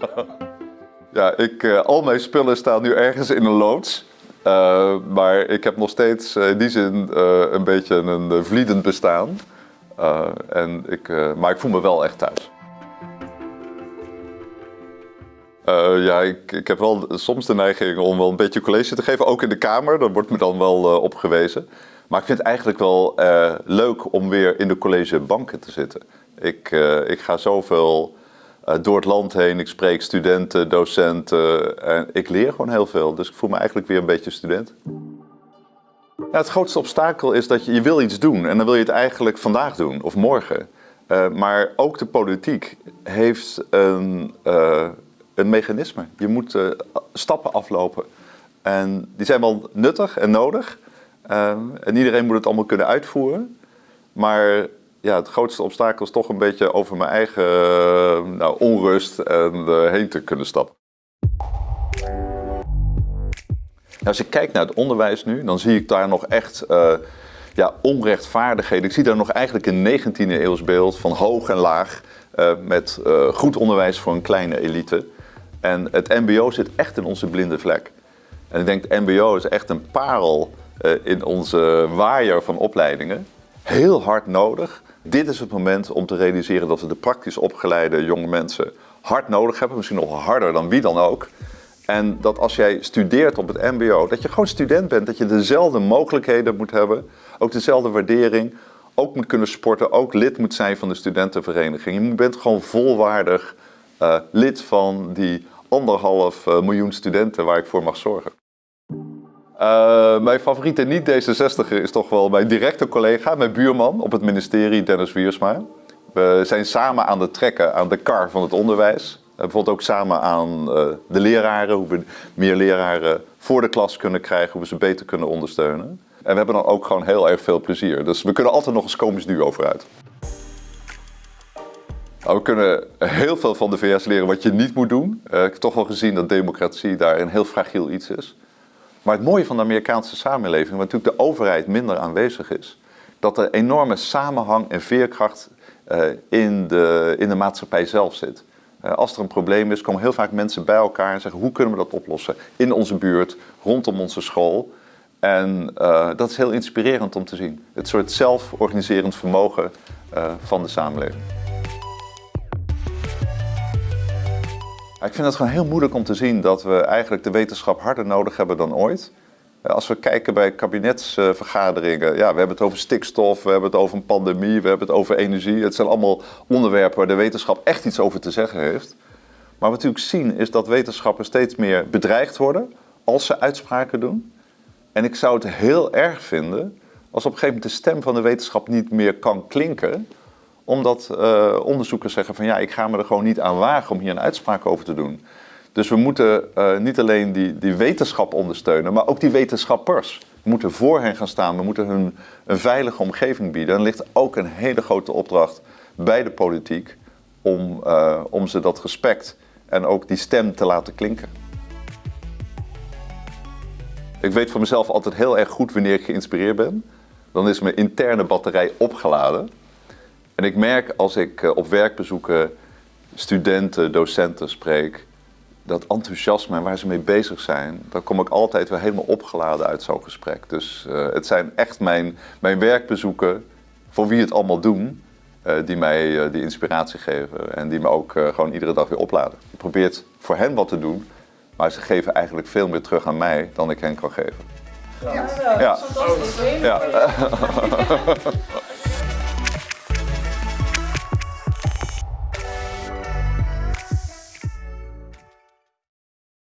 Ja, ik, uh, al mijn spullen staan nu ergens in een loods. Uh, maar ik heb nog steeds uh, in die zin een beetje een vliedend bestaan. en ik, maar ik voel me wel echt thuis. ja, ik, ik heb wel soms de neiging om wel een beetje college te geven, ook in de Kamer. Daar wordt me dan wel op gewezen. Maar ik vind het eigenlijk wel leuk om weer in de collegebanken te zitten. Ik, ik ga zoveel uh, door het land heen. Ik spreek studenten, docenten en ik leer gewoon heel veel. Dus ik voel me eigenlijk weer een beetje student. Het grootste obstakel is dat je, je wil iets doen en dan wil je het eigenlijk vandaag doen of morgen. Uh, maar ook de politiek heeft een, uh, een mechanisme. Je moet stappen aflopen. En die zijn wel nuttig en nodig. en iedereen moet het allemaal kunnen uitvoeren. Maar ja, het grootste obstakel is toch een beetje over mijn eigen eh, nou, onrust en uh, heen te kunnen stappen. als ik kijk naar het onderwijs nu, dan zie ik daar nog echt uh, ja, onrechtvaardigheden. Ik zie daar nog eigenlijk een 19e eeuws beeld van hoog en laag met goed onderwijs voor een kleine elite. En het mbo zit echt in onze blinde vlek. En ik denk het mbo is echt een parel in onze waaier van opleidingen. Heel hard nodig. Dit is het moment om te realiseren dat we de praktisch opgeleide jonge mensen hard nodig hebben. Misschien nog harder dan wie dan ook. En dat als jij studeert op het mbo, dat je gewoon student bent. Dat je dezelfde mogelijkheden moet hebben. Ook dezelfde waardering. Ook moet kunnen sporten. Ook lid moet zijn van de studentenvereniging. Je bent gewoon volwaardig uh, lid van die anderhalf uh, miljoen studenten waar ik voor mag zorgen. Uh, mijn favoriete niet-D66er is toch wel mijn directe collega, mijn buurman op het ministerie, Dennis Wiersma. We zijn samen aan het trekken aan de kar van het onderwijs. Bijvoorbeeld ook samen aan uh, de leraren, hoe we meer leraren voor de klas kunnen krijgen, hoe we ze beter kunnen ondersteunen. En we hebben dan ook gewoon heel erg veel plezier. Dus we kunnen altijd nog eens komisch duo vooruit. Nou, we kunnen heel veel van de VS leren wat je niet moet doen. Ik heb toch wel gezien dat democratie daar een heel fragiel iets is. Maar het mooie van de Amerikaanse samenleving, waar natuurlijk de overheid minder aanwezig is, dat er enorme samenhang en veerkracht uh, in, de, in de maatschappij zelf zit. Uh, als er een probleem is, komen heel vaak mensen bij elkaar en zeggen hoe kunnen we dat oplossen? In onze buurt, rondom onze school. En uh, dat is heel inspirerend om te zien. Het soort zelforganiserend vermogen van de samenleving. Ik vind het gewoon heel moeilijk om te zien dat we eigenlijk de wetenschap harder nodig hebben dan ooit. Eh, als we kijken bij kabinetsvergaderingen, ja, we hebben het over stikstof, we hebben het over een pandemie, we hebben het over energie. Het zijn allemaal onderwerpen waar de wetenschap echt iets over te zeggen heeft. Maar wat we natuurlijk zien is dat wetenschappers steeds meer bedreigd worden als ze uitspraken doen. En ik zou het heel erg vinden als op een gegeven moment de stem van de wetenschap niet meer kan klinken omdat uh, onderzoekers zeggen van ja, ik ga me er gewoon niet aan wagen om hier een uitspraak over te doen. Dus we moeten uh, niet alleen die, die wetenschap ondersteunen, maar ook die wetenschappers. We moeten voor hen gaan staan, we moeten hun een veilige omgeving bieden. En er ligt ook een hele grote opdracht bij de politiek om, uh, om ze dat respect en ook die stem te laten klinken. Ik weet voor mezelf altijd heel erg goed wanneer ik geïnspireerd ben. Dan is mijn interne batterij opgeladen. En ik merk als ik eh, op werkbezoeken studenten, docenten spreek, dat enthousiasme en waar ze mee bezig zijn, dan kom ik altijd weer helemaal opgeladen uit zo'n gesprek. Dus uh, het zijn echt mijn, mijn werkbezoeken, voor wie het allemaal doen, uh, die mij uh, die inspiratie geven en die me ook gewoon iedere dag weer opladen. Ik probeer voor hen wat te doen, maar ze geven eigenlijk veel meer terug aan mij dan ik hen kan geven. Ja, ja. ja. fantastisch. Ja.